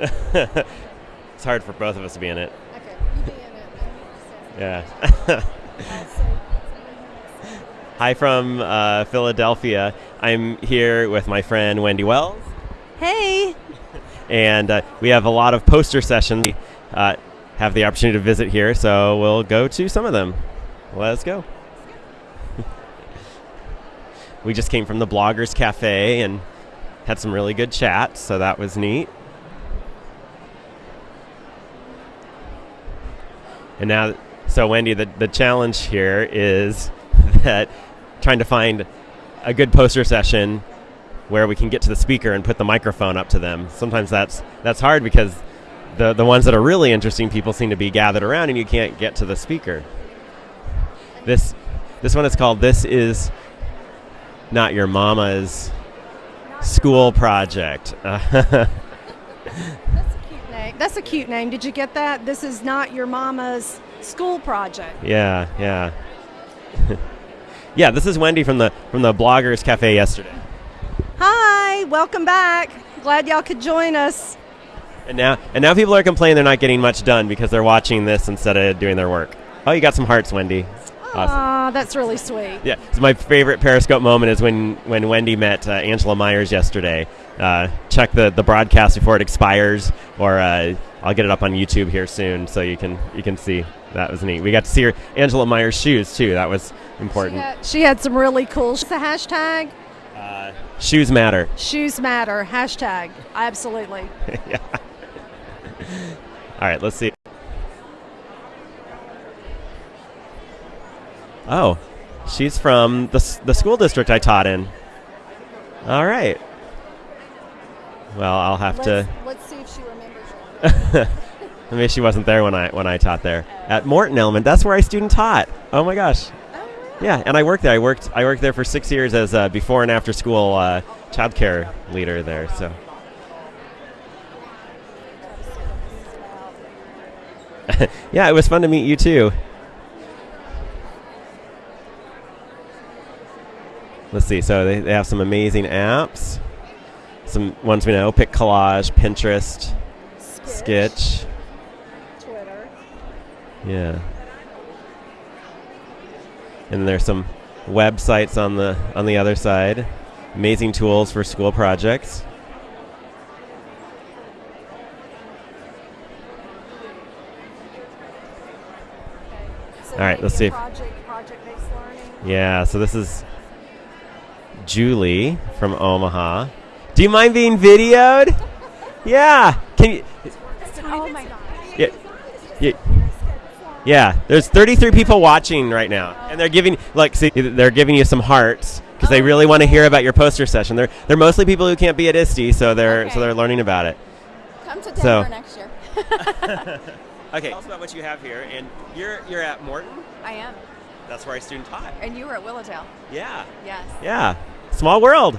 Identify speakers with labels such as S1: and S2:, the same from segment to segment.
S1: it's hard for both of us to be in it.
S2: Okay, you be in it.
S1: Yeah. Hi from uh, Philadelphia. I'm here with my friend Wendy Wells,
S2: Hey.
S1: and uh, we have a lot of poster sessions. We, Uh, have the opportunity to visit here, so we'll go to some of them. Let's go. we just came from the Bloggers Cafe and had some really good chats, so that was neat. And now, so Wendy, the, the challenge here is that trying to find a good poster session where we can get to the speaker and put the microphone up to them. Sometimes that's that's hard because the the ones that are really interesting people seem to be gathered around and you can't get to the speaker. This this one is called "This Is Not Your Mama's School Project."
S2: That's a cute name. That's a cute name. Did you get that? This is not your mama's school project.
S1: yeah, yeah, yeah. This is Wendy from the from the Bloggers Cafe yesterday.
S2: Hi, welcome back. Glad y'all could join us.
S1: And now, and now people are complaining they're not getting much done because they're watching this instead of doing their work. Oh, you got some hearts, Wendy. Awesome.
S2: Aw, that's really sweet.
S1: Yeah, so my favorite Periscope moment is when, when Wendy met uh, Angela Myers yesterday. Uh, check the, the broadcast before it expires, or uh, I'll get it up on YouTube here soon, so you can you can see. That was neat. We got to see her Angela Myers shoes too. That was
S2: She
S1: important.
S2: had, she had some really cool. The hashtag
S1: Uh, shoes matter.
S2: shoes matter. Hashtag absolutely.
S1: yeah. All right, let's see. Oh, she's from the, the school district I taught in. All right. Well, I'll have
S2: Let's,
S1: to.
S2: let's see if she remembers.
S1: Maybe she wasn't there when I when I taught there at Morton Element. That's where I student taught. Oh my gosh. Yeah, and I worked there. I worked I worked there for six years as a before and after school uh, childcare leader there. So yeah, it was fun to meet you too. Let's see. So they, they have some amazing apps. Some ones we know: Pic Collage, Pinterest, Sketch.
S2: Twitter.
S1: Yeah. And there's some websites on the on the other side. Amazing tools for school projects.
S2: So
S1: All right, let's see
S2: Project, learning.
S1: Yeah, so this is Julie from Omaha. Do you mind being videoed? Yeah. Can you
S2: Oh my god.
S1: Yeah. Yeah. Yeah, there's 33 people watching right now, and they're giving like see, they're giving you some hearts because they really want to hear about your poster session. They're they're mostly people who can't be at ISTE, so they're so they're learning about it.
S3: Come to
S1: So-
S3: Denver next year.
S1: Okay, tell us about what you have here, and you're you're at Morton.
S3: I am.
S1: That's where I student taught.
S3: And you were at Willowdale.
S1: Yeah,
S3: Yes.
S1: yeah, small world.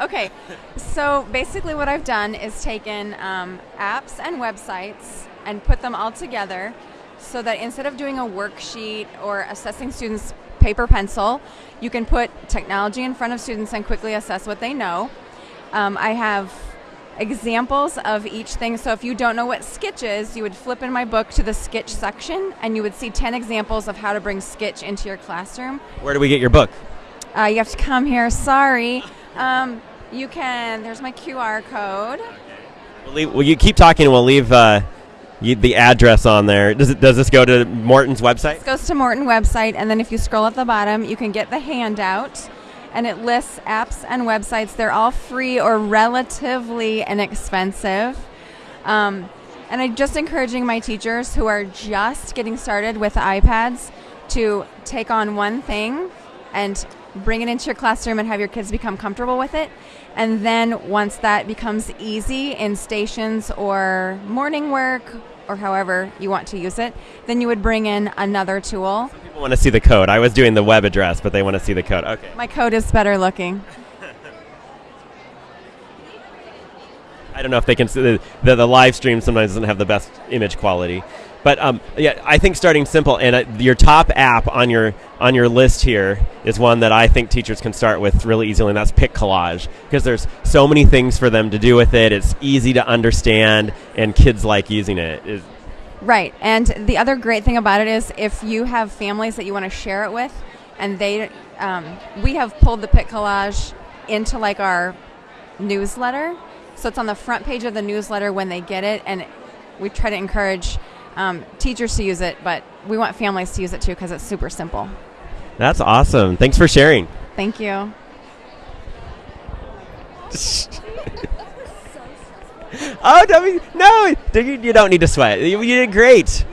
S3: Okay. So basically, what I've done is taken um, apps and websites and put them all together so that instead of doing a worksheet or assessing students paper pencil, you can put technology in front of students and quickly assess what they know. Um, I have examples of each thing. So if you don't know what Sketch is, you would flip in my book to the Sketch section and you would see 10 examples of how to bring Sketch into your classroom.
S1: Where do we get your book?
S3: Uh, you have to come here. Sorry. Um, you can. There's my QR code.
S1: We'll, leave, well, you keep talking, we'll leave uh, you, the address on there. Does it does this go to Morton's website?
S3: This goes to Morton website, and then if you scroll at the bottom, you can get the handout, and it lists apps and websites. They're all free or relatively inexpensive. Um, and I'm just encouraging my teachers who are just getting started with iPads to take on one thing and bring it into your classroom and have your kids become comfortable with it. And then once that becomes easy in stations or morning work or however you want to use it, then you would bring in another tool.
S1: Some people want to see the code. I was doing the web address, but they want to see the code. Okay.
S3: My code is better looking.
S1: I, don't know if they can. see The, the, the live stream sometimes doesn't have the best image quality, but um, yeah, I think starting simple and uh, your top app on your on your list here is one that I think teachers can start with really easily, and that's Pic Collage because there's so many things for them to do with it. It's easy to understand, and kids like using it. It-
S3: Right. And the other great thing about it is if you have families that you want to share it with, and they, um, we have pulled the Pic Collage into like our newsletter. So it's on the front page of the newsletter when they get it. And we try to encourage um, teachers to use it, but we want families to use it too because it's super simple.
S1: that's awesome. Thanks for sharing.
S3: Thank you.
S1: Oh, Debbie, no, you, you don't need to sweat. You, you did great.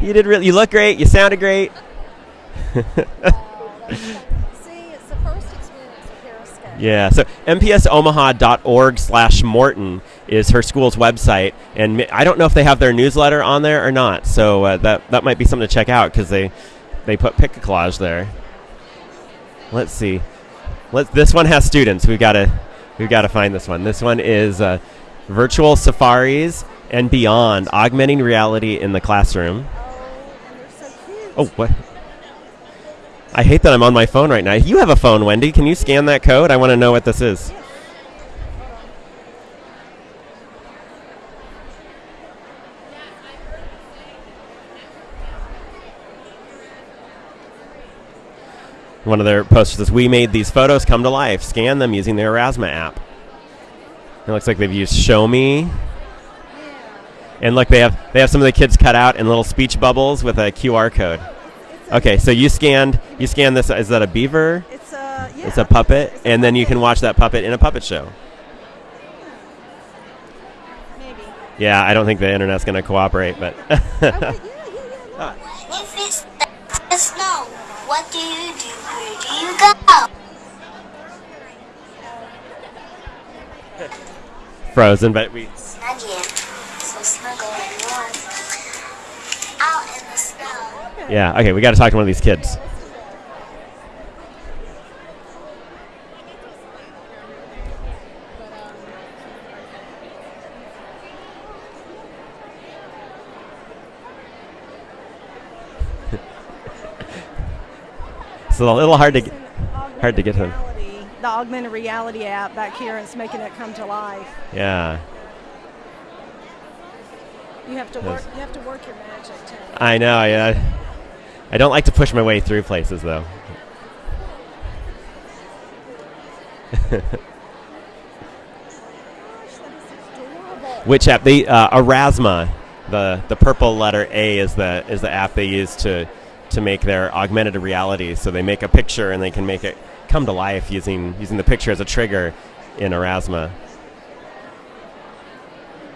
S1: You did really. You look great. You sounded great.
S2: See, it's the first experience of
S1: Yeah. So mpsomaha.org slash Morton is her school's website, and I don't know if they have their newsletter on there or not. So uh, that that might be something to check out because they they put pick a collage there. Let's see. Let this one has students. We've got to we've got to find this one. This one is uh, virtual safaris and beyond, augmenting reality in the classroom.
S2: Oh, so cute.
S1: Oh, what? I hate that I'm on my phone right now. You have a phone, Wendy. Can you scan that code? I want to know what this is. One of their posters says, "We made these photos come to life. Scan them using the Aurasma app." It looks like they've used Show Me, and look, they have they have some of the kids cut out in little speech bubbles with a QR code. Okay, so you scanned you scanned this. Is that a beaver?
S2: It's a yeah.
S1: It's a puppet,
S2: It's a
S1: and then you can watch that puppet in a puppet show.
S2: Maybe.
S1: Yeah, I don't think the internet's going to cooperate, but
S2: Oh, wait, yeah, yeah, yeah. Look. Ah.
S4: If it's the snow, what do you do you go?
S1: Frozen. But we
S4: Snuggie. So snuggle and warm. Out in the snow.
S1: yeah okay. We got to talk to one of these kids. It's a little hard to hard to get
S2: reality- The augmented reality app back here, and it's making it come to life.
S1: Yeah,
S2: You have to work. You have to work your magic too.
S1: I know. Yeah, I don't like to push my way through places though.
S2: Gosh, that is adorable.
S1: Which app? The uh, Aurasma, the the purple letter A is the is the app they use to to make their augmented reality. So they make a picture and they can make it come to life using using the picture as a trigger in Aurasma.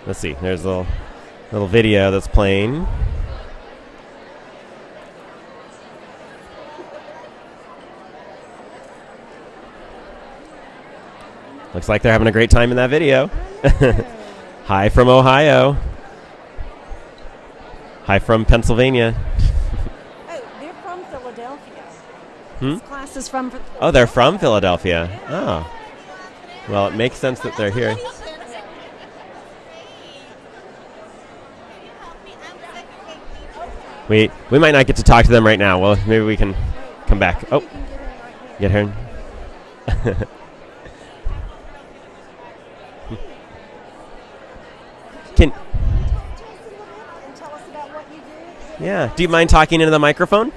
S1: Let's see. There's a little little video that's playing. Looks like they're having a great time in that video. Hi from Ohio. Hi from Pennsylvania.
S2: Oh, they're from Philadelphia.
S1: Hmm?
S2: Class is from.
S1: Oh, they're from Philadelphia. Oh. Well, it makes sense that they're here. We we might not get to talk to them right now. Well, maybe we can come back. Oh,
S2: get in right here.
S1: get her. Can
S2: Talk to us a little bit and tell us about what you do.
S1: yeah? Do you mind talking into the microphone?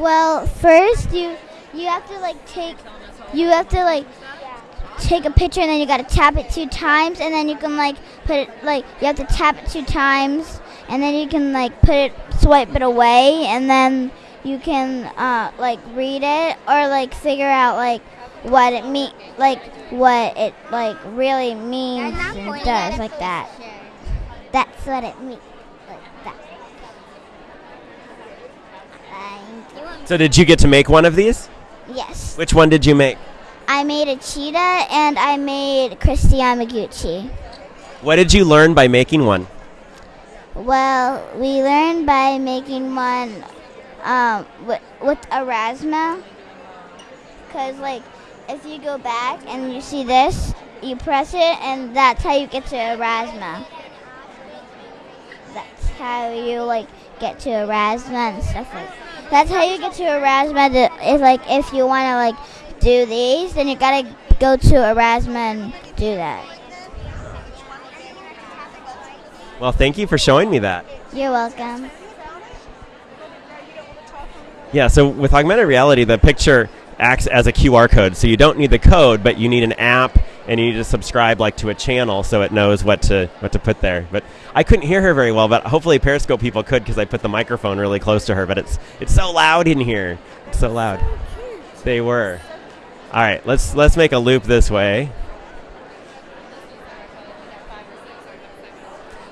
S5: Well, first you you have to like take you have to like take a picture and then you got to tap it two times and then you can like put it like you have to tap it two times and then you can like put it swipe it away and then you can uh, like read it or like figure out like what it mean like what it like really means and does like that. That's what it means like that. Thank you.
S1: So, did you get to make one of these?
S5: Yes.
S1: Which one did you make?
S5: I made a cheetah and I made Kristi Yamaguchi.
S1: What did you learn by making one?
S5: Well, we learned by making one um, with, with Aurasma. Because, like, if you go back and you see this, you press it, and that's how you get to Aurasma. That's how you like get to Aurasma and stuff like. That's how you get to Erasmus. If like if you want to like do these, then you gotta go to Erasmus and do that.
S1: Well, thank you for showing me that.
S5: You're welcome.
S1: Yeah, so with augmented reality, the picture acts as a QR code. So you don't need the code, but you need an app and you need to subscribe like to a channel so it knows what to what to put there. But I couldn't hear her very well, but hopefully Periscope people could because I put the microphone really close to her. But it's it's so loud in here. It's so loud. They were. All right, let's let's make a loop this way.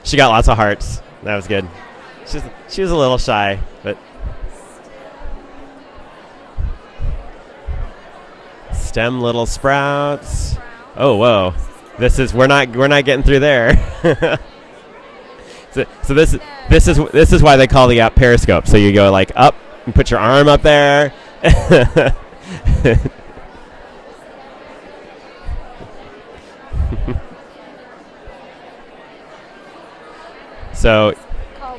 S1: She got lots of hearts. That was good. She's she was a little shy, but stem little sprouts. Oh whoa, this is we're not we're not getting through there. so, so this is this is this is why they call the app Periscope. So you go like up and put your arm up there. so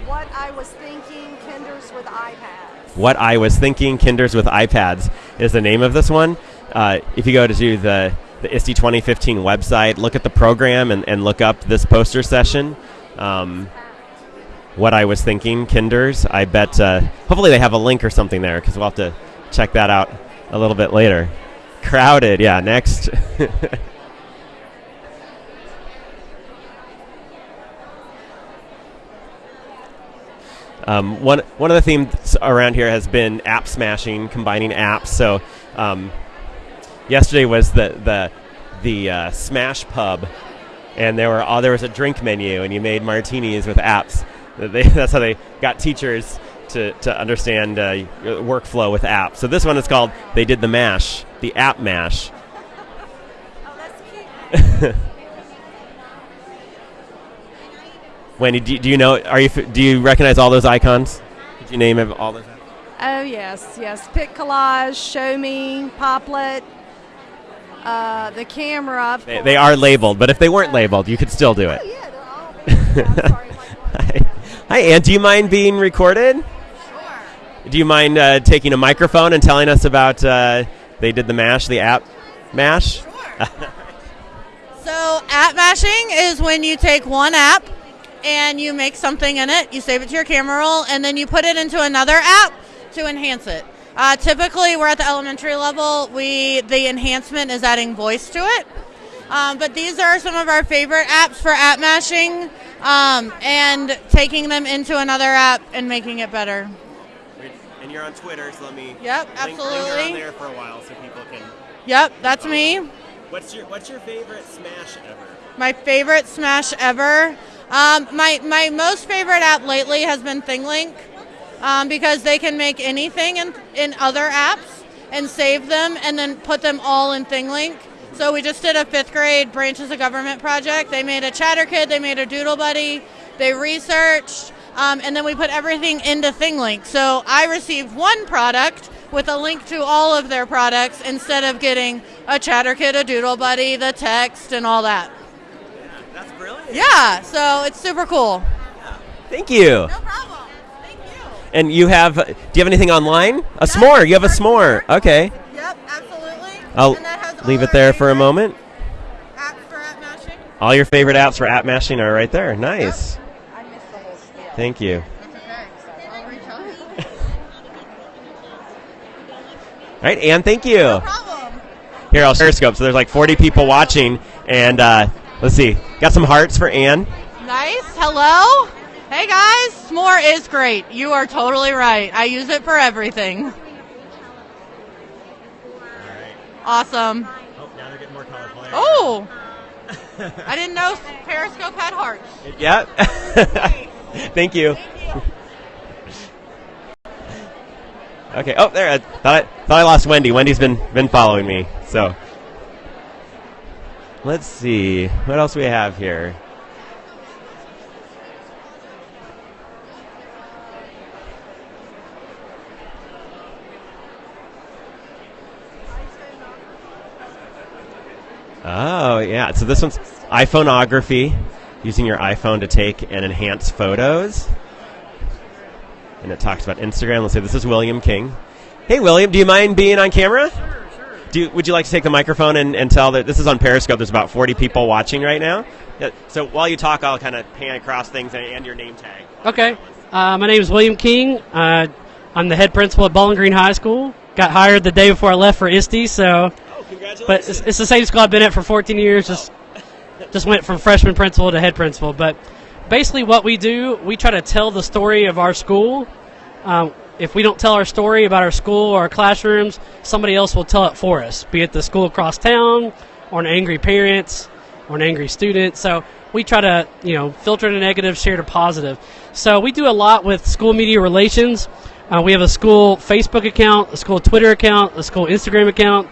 S2: What I Was Thinking Kinders with iPads.
S1: What I Was Thinking Kinders with iPads is the name of this one. Uh, if you go to do the, the ISTE 2015 website, look at the program and, and look up this poster session. Um, what I Was Thinking Kinders. I bet, uh, hopefully, they have a link or something there because we'll have to check that out a little bit later. Crowded, yeah, next. Um, one one of the themes around here has been app smashing, combining apps. So um, yesterday was the the the uh, Smash Pub, and there were all there was a drink menu, and you made martinis with apps. They, that's how they got teachers to, to understand uh, workflow with apps. So this one is called they did the mash, the app mash. Wendy, do, do you know? Are you do you recognize all those icons? Did you name all those?
S2: Oh, yes, yes. Pic Collage, Show Me, Popplet, uh, the camera.
S1: They, they are labeled, but if they weren't labeled, you could still do it.
S2: Oh, yeah, they're all. yeah, sorry,
S1: Hi, Hi, Ann. Do you mind being recorded? Sure. Do you mind uh, taking a microphone and telling us about uh, they did the mash, the app mash? Sure.
S6: So, app mashing is when you take one app and you make something in it, you save it to your camera roll, and then you put it into another app to enhance it. Uh, typically, we're at the elementary level. We the enhancement is adding voice to it. Um, but these are some of our favorite apps for app mashing um, and taking them into another app and making it better.
S1: And you're on Twitter, so let me.
S6: Yep, absolutely.
S1: there for a while so people can.
S6: Yep, that's me.
S1: What's your What's your favorite smash ever?
S6: My favorite Smash ever. Um, my my most favorite app lately has been ThingLink um, because they can make anything in in other apps and save them and then put them all in ThingLink. So we just did a fifth grade branches of government project. They made a Chatter Kid, they made a Doodle Buddy, they researched, um, and then we put everything into ThingLink. So I received one product with a link to all of their products instead of getting a Chatter Kid, a Doodle Buddy, the text, and all that.
S1: That's brilliant.
S6: Yeah, so it's super cool.
S1: Thank you.
S6: No problem. Thank you.
S1: And you have? Do you have anything online? A s'more. You have a s'more. Okay.
S6: Yep, absolutely.
S1: I'll
S6: And that has
S1: leave it there for a moment.
S6: Apps for app mashing.
S1: All your favorite apps for app mashing are right there. Nice. Thank you.
S6: That's okay. I'll reach out.
S1: All right, Anne, Thank you.
S6: No problem.
S1: Here, I'll Periscope. So there's like 40 people watching, and uh, let's see. Got some hearts for Anne.
S6: Nice. Hello. Hey guys, s'more is great. You are totally right. I use it for everything. Awesome.
S1: Oh, now they're getting more colorful.
S6: Oh, I didn't know Periscope had hearts.
S1: Yeah. Thank you. Okay. Oh, there. I thought I, thought I lost Wendy. Wendy's been been following me. So let's see what else we have here. Oh, yeah. So this one's iPhoneography, using your iPhone to take and enhance photos. And it talks about Instagram. Let's say this is William King. Hey, William, do you mind being on camera? Sure, sure. Do you, would you like to take the microphone and, and tell that this is on Periscope? There's about 40 people watching right now. Yeah, so while you talk, I'll kind of pan across things and, and your name tag.
S7: Okay. Uh, my name is William King. Uh, I'm the head principal at Bowling Green High School. Got hired the day before I left for ISTE, so. But it's, it's the same school I've been at for 14 years. Just, just went from freshman principal to head principal. But basically, what we do, we try to tell the story of our school. Um, if we don't tell our story about our school or our classrooms, somebody else will tell it for us, be it the school across town or an angry parent, or an angry student. So we try to, you know, filter the negative, share the positive. So we do a lot with school media relations. Uh, we have a school Facebook account, a school Twitter account, a school Instagram account,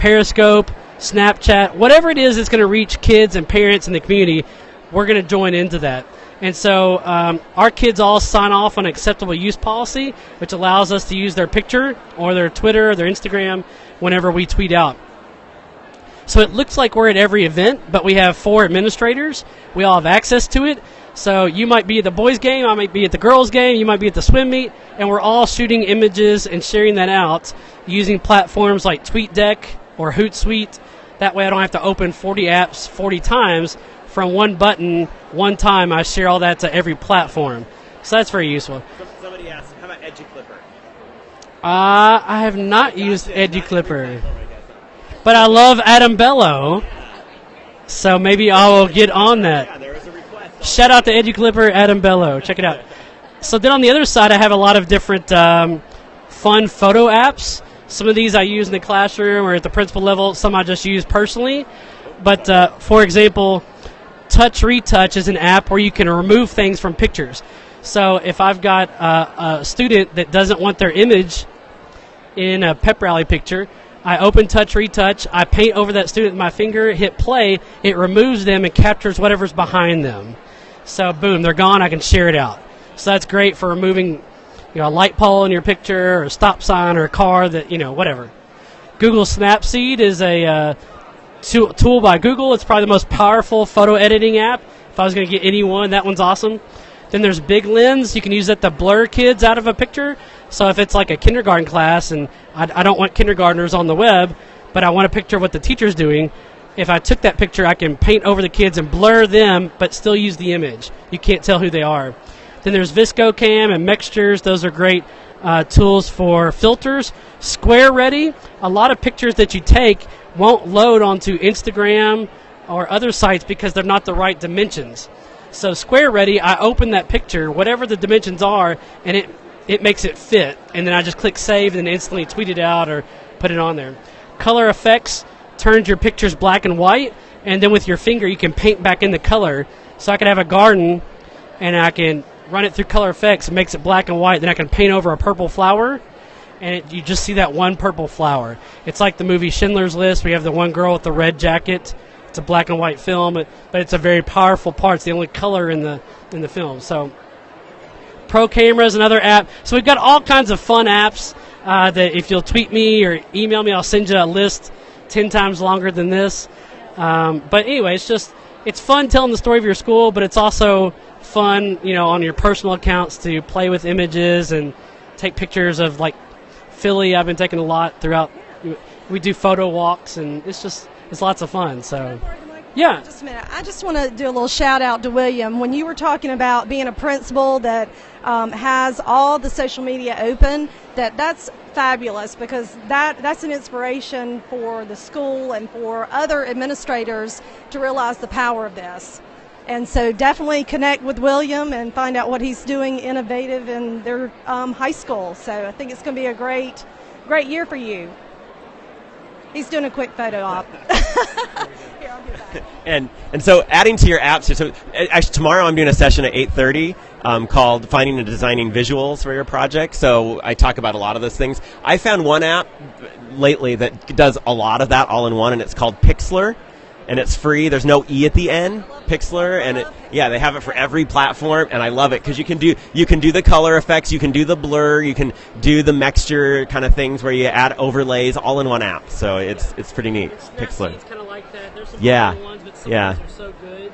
S7: Periscope, Snapchat, whatever it is that's going to reach kids and parents in the community, we're going to join into that. And so um, our kids all sign off on acceptable use policy, which allows us to use their picture or their Twitter or their Instagram whenever we tweet out. So it looks like we're at every event, but we have four administrators. We all have access to it. So you might be at the boys' game, I might be at the girls' game, you might be at the swim meet, and we're all shooting images and sharing that out using platforms like TweetDeck or Hootsuite. That way I don't have to open 40 apps 40 times from one button, one time. I share all that to every platform. So that's very useful.
S1: Somebody asked, how about EduClipper?
S7: Uh, I have not used EduClipper. But I love Adam Bellow. So maybe I will get on that. Yeah, Shout out to EduClipper, Adam Bellow. Check it out. So then on the other side, I have a lot of different um, fun photo apps. Some of these I use in the classroom or at the principal level. Some I just use personally. But uh, for example, Touch Retouch is an app where you can remove things from pictures. So if I've got a, a student that doesn't want their image in a pep rally picture, I open Touch Retouch, I paint over that student with my finger, hit play, it removes them and captures whatever's behind them. So boom, they're gone. I can share it out. So that's great for removing, you know, a light pole in your picture, or a stop sign, or a car that you know, whatever. Google Snapseed is a uh, tool, by Google. It's probably the most powerful photo editing app. If I was going to get any one, that one's awesome. Then there's Big Lens. You can use that to blur kids out of a picture. So if it's like a kindergarten class and I, I don't want kindergartners on the web, but I want a picture of what the teacher's doing, if I took that picture, I can paint over the kids and blur them, but still use the image. You can't tell who they are. Then there's VSCO Cam and Mextures. Those are great uh, tools for filters. Square Ready. A lot of pictures that you take won't load onto Instagram or other sites because they're not the right dimensions. So Square Ready, I open that picture, whatever the dimensions are, and it it makes it fit. And then I just click save and instantly tweet it out or put it on there. Color effects turns your pictures black and white, and then with your finger you can paint back in the color. So I can have a garden, and I can run it through Color effects, It makes it black and white. Then I can paint over a purple flower, and it, you just see that one purple flower. It's like the movie Schindler's List. We have the one girl with the red jacket. It's a black and white film, but it's a very powerful part. It's the only color in the in the film. So Pro Camera is another app. So we've got all kinds of fun apps uh, that if you'll tweet me or email me, I'll send you a list ten times longer than this. Um, but anyway, it's just it's fun telling the story of your school, but it's also fun, you know, on your personal accounts to play with images and take pictures of like Philly. I've been taking a lot throughout. We do photo walks, and it's just it's lots of fun. So. Yeah.
S2: Just a minute. I just want to do a little shout out to William. When you were talking about being a principal that um, has all the social media open, that that's fabulous because that that's an inspiration for the school and for other administrators to realize the power of this. And so definitely connect with William and find out what he's doing innovative in their um, high school. So I think it's going to be a great, great year for you. He's doing a quick photo op. Here, I'll do that.
S1: and and so adding to your apps. So uh, actually tomorrow I'm doing a session at 8:30 um, called finding and designing visuals for your project. So I talk about a lot of those things. I found one app lately that does a lot of that all in one, and it's called Pixlr. And it's free. There's no e at the end, Pixlr, and it, yeah, they have it for every platform, and I love it because you can do you can do the color effects, you can do the blur, you can do the mixture kind of things where you add overlays all in one app. So it's it's pretty neat. Pixlr.
S7: It's kind of like that. There's some
S1: Yeah.
S7: ones, but some
S1: Yeah.
S7: ones are so good.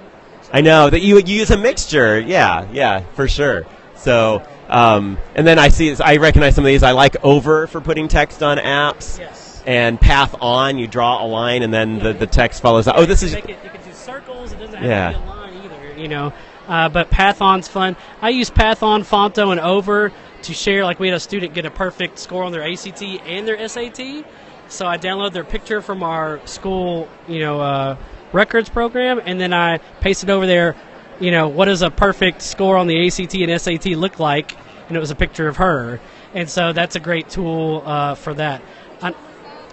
S1: I know that you you use a mixture. Yeah, yeah, for sure. So, um, and then I see, I recognize some of these. I like over for putting text on apps,
S7: Yes.
S1: And path on. You draw a line, and then the, the text follows. Oh, this is
S7: it, you can do circles. It doesn't have
S1: Yeah.
S7: to be a line either. You know, uh, but Pathon's fun. I use Pathon, Phonto, and Over to share. Like we had a student get a perfect score on their ACT and their SAT, so I download their picture from our school, you know, uh, records program, and then I paste it over there. You know, what does a perfect score on the ACT and SAT look like? And it was a picture of her, and so that's a great tool uh, for that.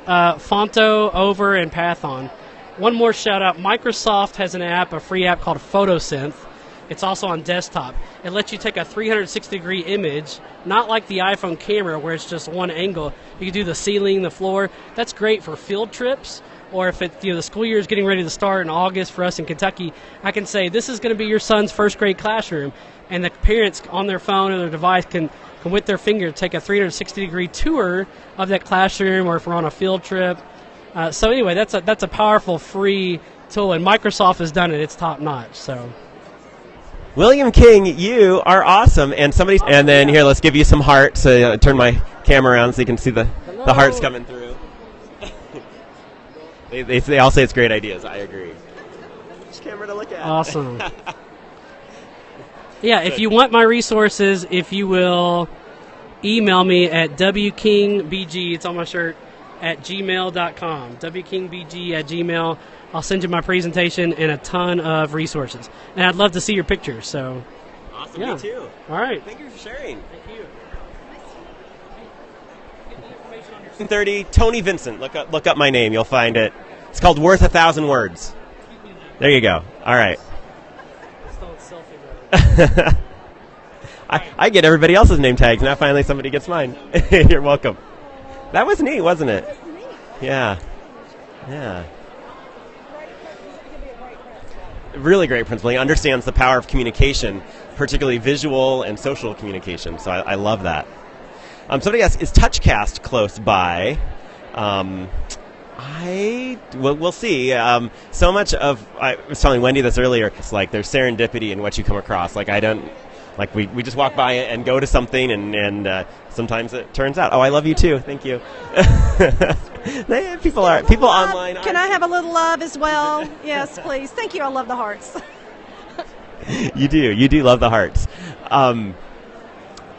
S7: Uh, Phonto, Over, and Pathon. One more shout out Microsoft has an app, a free app called Photosynth. It's also on desktop. It lets you take a 360 degree image, not like the iPhone camera where it's just one angle. You can do the ceiling, the floor. That's great for field trips. Or if it, you know, the school year is getting ready to start in August for us in Kentucky, I can say this is going to be your son's first grade classroom, and the parents on their phone or their device can, can with their finger take a 360 degree tour of that classroom, or if we're on a field trip, uh, so anyway, that's a that's a powerful free tool, and Microsoft has done it. It's top notch. So
S1: William King. You are awesome, and somebody. And then here, let's give you some hearts. Uh, turn my camera around so you can see the the hearts coming through. they, they they all say it's great ideas. I agree. Which camera to look at?
S7: awesome. yeah, if you want my resources, if you will email me at wkingbg. It's on my shirt at gmail.com. wkingbg at gmail. I'll send you my presentation and a ton of resources, and I'd love to see your pictures. So,
S1: Awesome.
S7: Yeah.
S1: Me too.
S7: all right.
S1: Thank you for sharing.
S7: Thank you.
S1: 30 Tony Vincent. Look up look up my name. You'll find it. It's called Worth a Thousand Words. There you go. All right. I, I get everybody else's name tags. Now finally somebody gets mine. You're welcome. That was neat, wasn't it? Yeah. Yeah. Really great principal. He understands the power of communication, particularly visual and social communication. So I, I love that. Um, somebody asked, is TouchCast close by? Um, I well, we'll see. Um, so much of I was telling Wendy this earlier. It's like there's serendipity in what you come across. Like I don't like we, we just walk by and go to something, and and uh, sometimes it turns out. Oh, I love you too. Thank you. People are people
S2: Love.
S1: online.
S2: Can I have a little love as well? yes, please. Thank you. I love the hearts.
S1: you do. You do love the hearts. Um,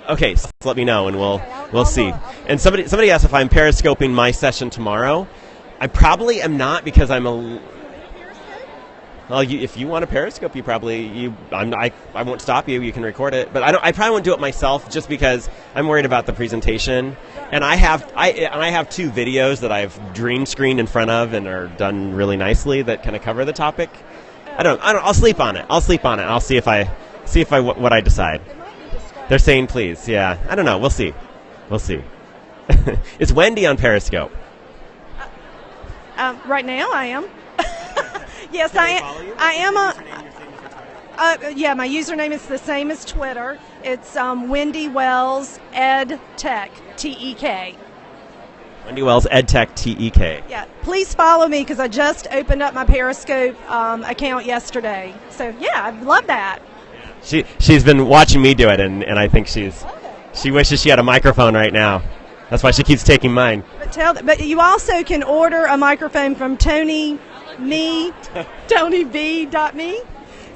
S1: okay, so let me know and we'll we'll see. And somebody somebody asked if I'm periscoping my session tomorrow. I probably am not because I'm a. Well, you, if you want a periscope, you probably you. I'm, I I won't stop you. You can record it, but I don't. I probably won't do it myself just because I'm worried about the presentation. And I have I and I have two videos that I've dream screened in front of and are done really nicely that kind of cover the topic. I don't. I don't. I'll sleep on it. I'll sleep on it. I'll see if I see if I what, what I decide. They're saying please. Yeah. I don't know. We'll see. We'll see. it's Wendy on Periscope.
S2: Um, right now, I am. yes, I am. I am a. Uh, yeah, my username is the same as Twitter. It's um, Wendy Wells Ed Tech T E K.
S1: Wendy Wells Ed Tech TEK.
S2: Yeah, please follow me because I just opened up my Periscope um, account yesterday. So yeah, I love that.
S1: She she's been watching me do it, and, and I think she's she wishes she had a microphone right now. That's why she keeps taking mine.
S2: But tell, but you also can order a microphone from Tony Me, TonyV.me.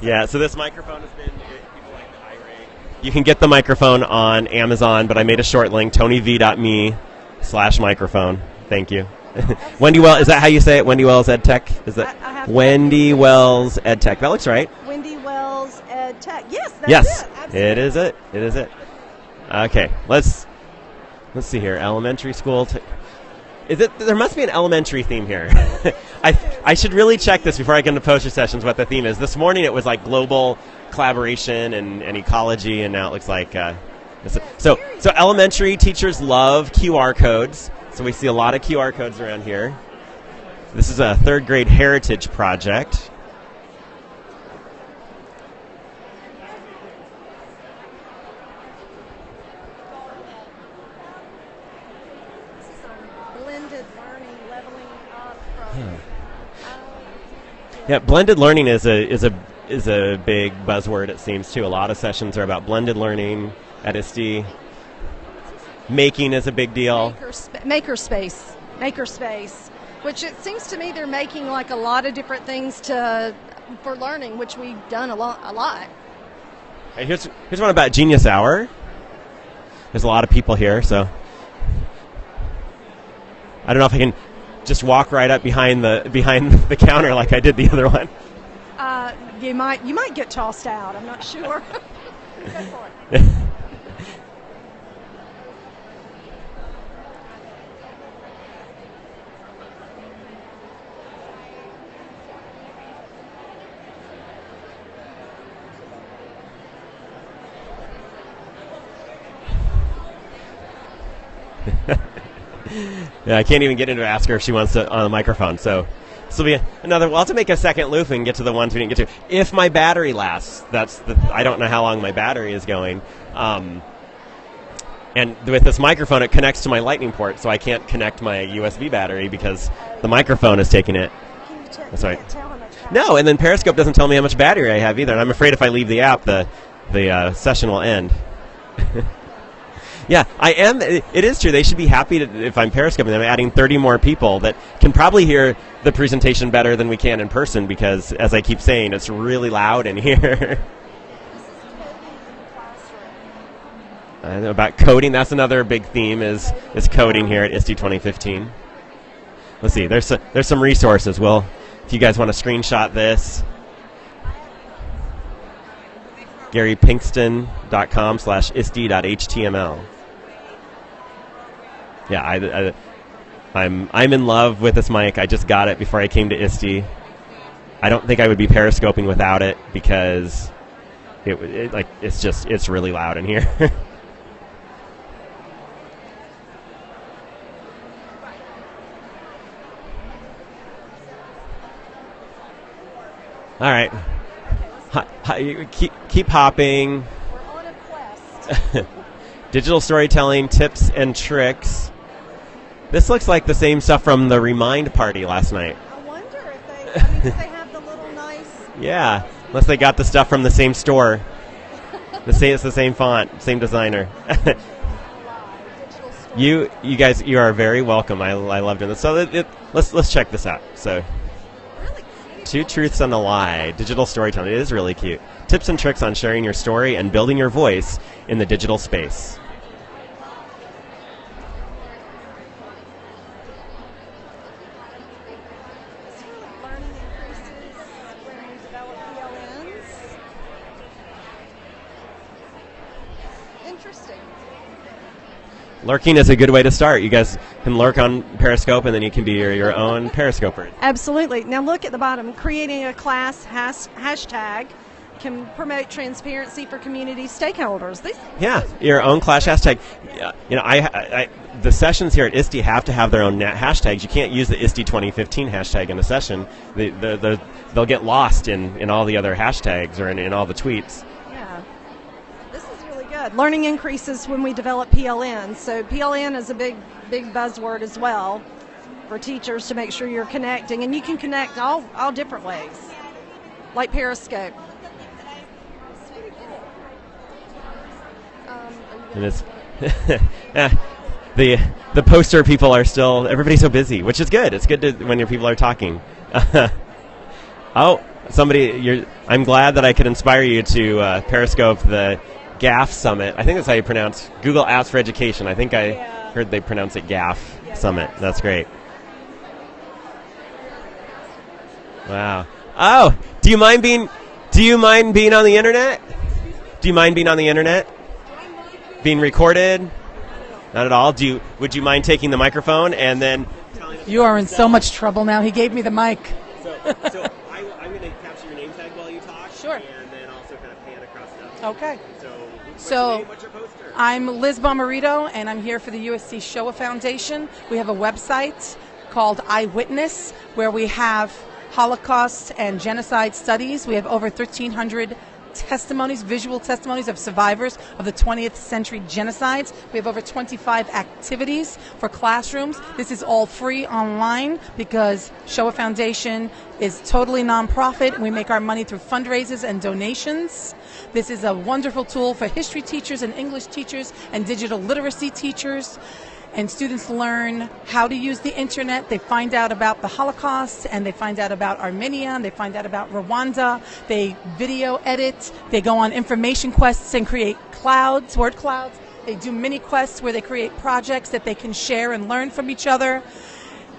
S1: Yeah. So this microphone has been. people like the iRig. You can get the microphone on Amazon, but I made a short link TonyV.me slash microphone. Thank you. Wendy Wells, is that how you say it? Wendy Wells EdTech? Is that
S2: I- I
S1: Wendy Wells EdTech? That looks right.
S2: Wendy Wells Ed Tech. Yes, that's
S1: yes,
S2: it.
S1: It is it. It is it. Okay, let's let's see here. Elementary school. T- is it? There must be an elementary theme here. I I should really check this before I get into poster sessions. What the theme is? This morning it was like global collaboration and, and ecology, and now it looks like. Uh, so so elementary teachers love QR codes. So we see a lot of QR codes around here. This is a third grade heritage project.
S2: Blended learning, leveling up from.
S1: Yeah, blended learning is a is a is a big buzzword. It seems too. A lot of sessions are about blended learning at ISTE. Making is a big deal.
S2: Maker, sp- maker space, maker space, which it seems to me they're making like a lot of different things to for learning, which we've done a lot. A lot.
S1: And here's here's one about Genius Hour. There's a lot of people here, so I don't know if I can just walk right up behind the behind the counter like I did the other one.
S2: Uh, you might you might get tossed out. I'm not sure. Go for it.
S1: Yeah, I can't even get into ask her if she wants to on the microphone. So this will be another. We'll have to make a second loop and get to the ones we didn't get to. If my battery lasts, that's the. I don't know how long my battery is going. Um, and with this microphone, it connects to my Lightning port, so I can't connect my USB battery because the microphone is taking it.
S2: Can you, te-
S1: That's right.
S2: can't tell how much battery-
S1: No, and then Periscope doesn't tell me how much battery I have either, and I'm afraid if I leave the app, the the uh, session will end. yeah, I am. It is true. They should be happy to, if I'm Periscoping. I'm adding 30 more people that can probably hear the presentation better than we can in person because, as I keep saying, it's really loud in here. I know about coding. That's another big theme is is coding here at ISTE 2015. Let's see. There's some, there's some resources. Well, if you guys want to screenshot this, GaryPinkston.com slash ISTE.html. Yeah, I, I, I'm I'm in love with this mic. I just got it before I came to ISTE. I don't think I would be periscoping without it because it, it like it's just it's really loud in here. All right. Hi, hi, keep, keep hopping.
S2: We're on a quest.
S1: Digital storytelling tips and tricks. This looks like the same stuff from the Remind party last night.
S2: I wonder if they. I mean, do they have the little nice.
S1: Yeah, unless they got the stuff from the same store. The same, it's the same font, same designer. you, you guys, you are very welcome. I, I love doing this. So it, it, let's let's check this out. So,
S2: Really
S1: two truths and a lie. Digital storytelling. It is really cute. Tips and tricks on sharing your story and building your voice in the digital space.
S2: Learning increases when we develop PLNs. Interesting.
S1: Lurking is a good way to start. You guys can lurk on Periscope, and then you can be your, your own Periscoper.
S2: Absolutely. Now look at the bottom. Creating a class has, hashtag can promote transparency for community stakeholders. These
S1: Yeah, your own class hashtag. Yeah, You know, I, I, I the sessions here at ISTE have to have their own hashtags. You can't use the ISTE 2015 hashtag in a session. The, the, the, they'll get lost in, in all the other hashtags or in, in all the tweets.
S2: Good. Learning increases when we develop PLN. So PLN is a big, big buzzword as well for teachers to make sure you're connecting, and you can connect all, all different ways, like Periscope.
S1: And it's the the poster people are still everybody's so busy, which is good. It's good to, when your people are talking. oh, somebody! You're, I'm glad that I could inspire you to uh, Periscope the GAF Summit. I think that's how you pronounce Google Apps for Education. I think I
S2: Yeah.
S1: heard they pronounce it GAF Summit. That's great. Wow. Oh, do you mind being? Do you mind being on the internet? Do you mind being on the internet? Being recorded? Not at all. Do you? Would you mind taking the microphone and then?
S8: You are in so much trouble now. He gave me the mic.
S1: So, so I, I'm going to capture your name tag while you talk.
S8: Sure.
S1: And then also kind of pan across stuff.
S8: Okay.
S1: So?
S8: I'm Liz Bomarito, and I'm here for the USC Shoah Foundation. We have a website called IWitness, where we have Holocaust and genocide studies. We have over 1,300 testimonies, visual testimonies of survivors of the 20th century genocides. We have over 25 activities for classrooms. This is all free online because Shoah Foundation is totally nonprofit. We make our money through fundraisers and donations. This is a wonderful tool for history teachers and English teachers and digital literacy teachers and students learn how to use the internet. They find out about the Holocaust and they find out about Armenia and they find out about Rwanda. They video edit. They go on information quests and create clouds, word clouds. They do mini quests where they create projects that they can share and learn from each other.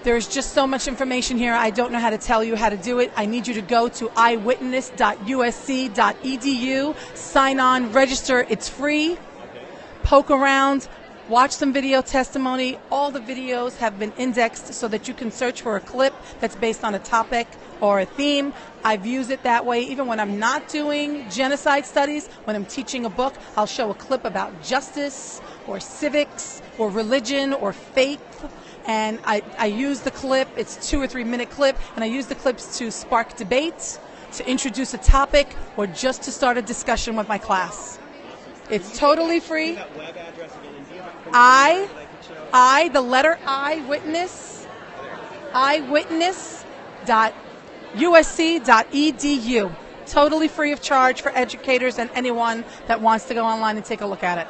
S8: There's just so much information here. I don't know how to tell you how to do it. I need you to go to iwitness.usc.edu, sign on, register. It's free. Poke around, watch some video testimony. All the videos have been indexed so that you can search for a clip that's based on a topic or a theme. I've used it that way even when I'm not doing genocide studies. When I'm teaching a book, I'll show a clip about justice or civics or religion or faith. And I, I use the clip, it's two or three minute clip, and I use the clips to spark debate, to introduce a topic, or just to start a discussion with my class. It's totally free. I, I, the letter I, witness, iwitness.usc.edu. Totally free of charge for educators and anyone that wants to go online and take a look at it.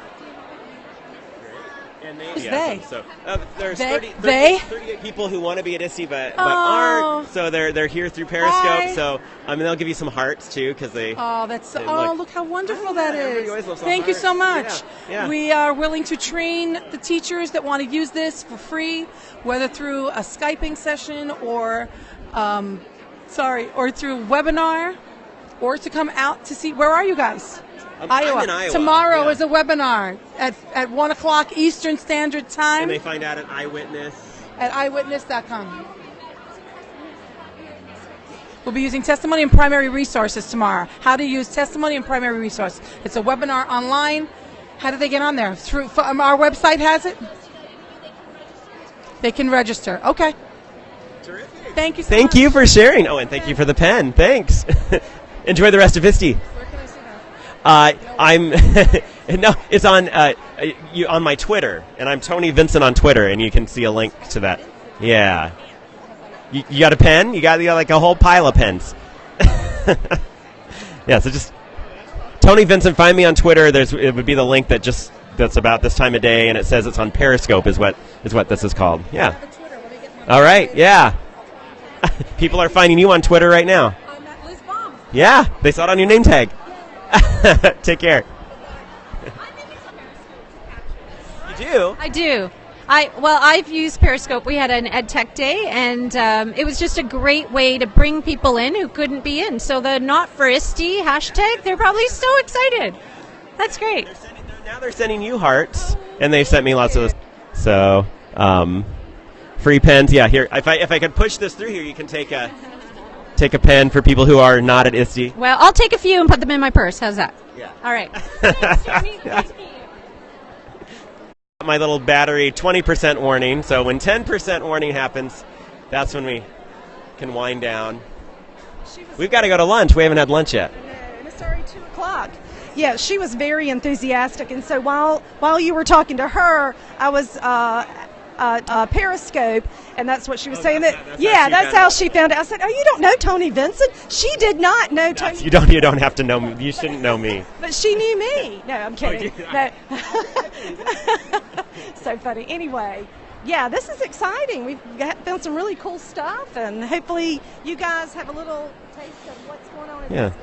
S1: And
S8: Who's
S1: enthusiasm.
S8: they?
S1: So uh, there's
S8: They-
S1: 30, 30
S8: they?
S1: 38 people who want to be at ISTE but, but
S8: Oh.
S1: aren't. So they're they're here through Periscope.
S8: Hi.
S1: So I mean they'll give you some hearts too because they.
S8: Oh, that's
S1: They
S8: oh, look,
S1: look-
S8: how wonderful that
S1: yeah,
S8: is. Thank you so much.
S1: Yeah, yeah.
S8: We are willing to train the teachers that want to use this for free, whether through a skyping session or, um, sorry, or through webinar, or to come out to see. Where are you guys?
S1: I'm- I'm in Iowa,
S8: Tomorrow
S1: yeah.
S8: is a webinar at at one o'clock Eastern Standard Time
S1: and they find out an IWitness.
S8: at iwitness.com. We'll be using testimony and primary resources tomorrow. How to use testimony and primary resource. It's a webinar online. How do they get on there? Through um, our website has it. They can register. Okay.
S1: Terrific.
S8: Thank you. So
S1: Thank
S8: much.
S1: you for sharing. Oh, and thank you for the pen. Thanks. Enjoy the rest of ISTE.
S8: Where can I see that?
S1: Uh, I'm no, it's on uh, you on my Twitter, and I'm Tony Vincent on Twitter, and you can see a link to that. Yeah, you, you got a pen? You got, you got like a whole pile of pens. yeah, so just Tony Vincent. Find me on Twitter. There's it would be the link that just that's about this time of day, and it says it's on Periscope. Is what is what this is called. Yeah. All right. Yeah. People are finding you on Twitter right now.
S8: I'm at Liz Baum.
S1: Yeah, they saw it on your name tag. Take care. You do?
S9: I do. I well, I've used Periscope. We had an Ed Tech Day, and um, it was just a great way to bring people in who couldn't be in. So the Not for ISTE hashtag, they're probably so excited. That's great.
S1: Now they're sending you hearts, and they've sent me lots of. So, um, free pens. Yeah, here. If I if I could push this through here, you can take a take a pen for people who are not at ISTE.
S9: Well, I'll take a few and put them in my purse. How's that?
S1: Yeah.
S9: All right.
S1: My little battery, twenty percent warning. So when ten percent warning happens, that's when we can wind down. We've got to go to lunch. We haven't had lunch yet.
S2: And it's already two o'clock. Yeah, she was very enthusiastic, and so while while you were talking to her, I was uh, uh, uh, Periscope, and that's what she was saying. That,
S1: that's
S2: yeah, that's how she found out. I said, "Oh, you don't know Tony Vincent? She did not know Tony,
S1: You don't. You don't have to know me. You shouldn't know me.
S2: but she knew me." No, I'm kidding.
S1: you-
S2: no. so funny. Anyway. Yeah, this is exciting. We've got, found some really cool stuff, and hopefully, you guys have a little taste of what's going on. In
S1: Yeah.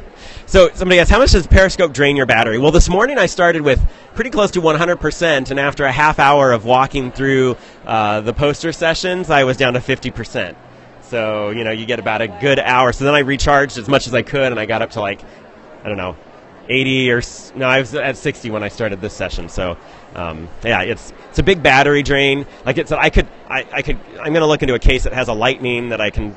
S1: So somebody asked, how much does Periscope drain your battery? Well, this morning I started with pretty close to 100%, and after a half hour of walking through uh, the poster sessions, I was down to 50%. So, you know, you get about a good hour. So then I recharged as much as I could, and I got up to like, I don't know, 80 or no, I was at 60 when I started this session. So, um, yeah, it's it's a big battery drain. Like it's I could I, I could I'm going to look into a case that has a lightning that I can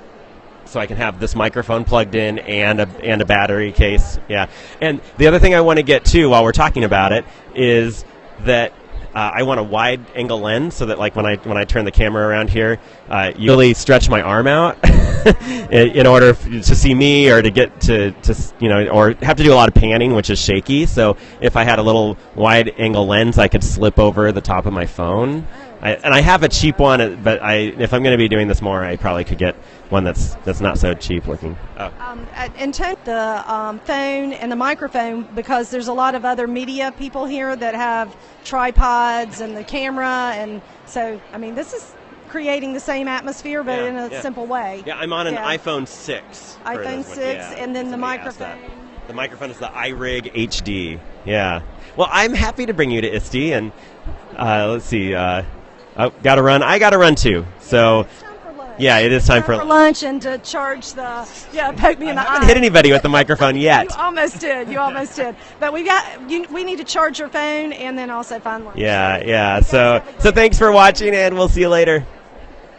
S1: so I can have this microphone plugged in and a and a battery case. Yeah. And the other thing I want to get to while we're talking about it is that uh, I want a wide angle lens so that like when I when I turn the camera around here, uh, you really stretch my arm out in, in order f- to see me or to get to, to you know or have to do a lot of panning, which is shaky. So if I had a little wide angle lens, I could slip over the top of my phone. I, and I have a cheap one, but I if I'm going to be doing this more, I probably could get one that's that's not so cheap looking. Oh.
S2: Um, uh, and take the um, phone and the microphone because there's a lot of other media people here that have tripods and the camera, and so I mean this is creating the same atmosphere but
S1: Yeah,
S2: in a
S1: yeah.
S2: simple way.
S1: Yeah, I'm on an
S2: Yeah.
S1: iPhone 6.
S2: iPhone 6,
S1: Yeah,
S2: and then the
S1: somebody asked that.
S2: microphone.
S1: The microphone is the iRig HD. Yeah. Well, I'm happy to bring you to ISTE, and uh, let's see. Uh, oh, got to run. I got to run too. So, yeah, it is time for.
S2: for lunch and to charge the yeah poke me in the
S1: I
S2: eye.
S1: haven't hit anybody with the microphone yet.
S2: You almost did. You almost did. But we got you, we need to charge your phone and then also find lunch.
S1: Yeah, yeah. So, so thanks for watching, and we'll see you later.